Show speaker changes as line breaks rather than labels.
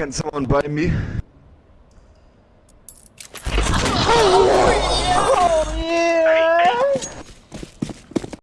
can someone buy me?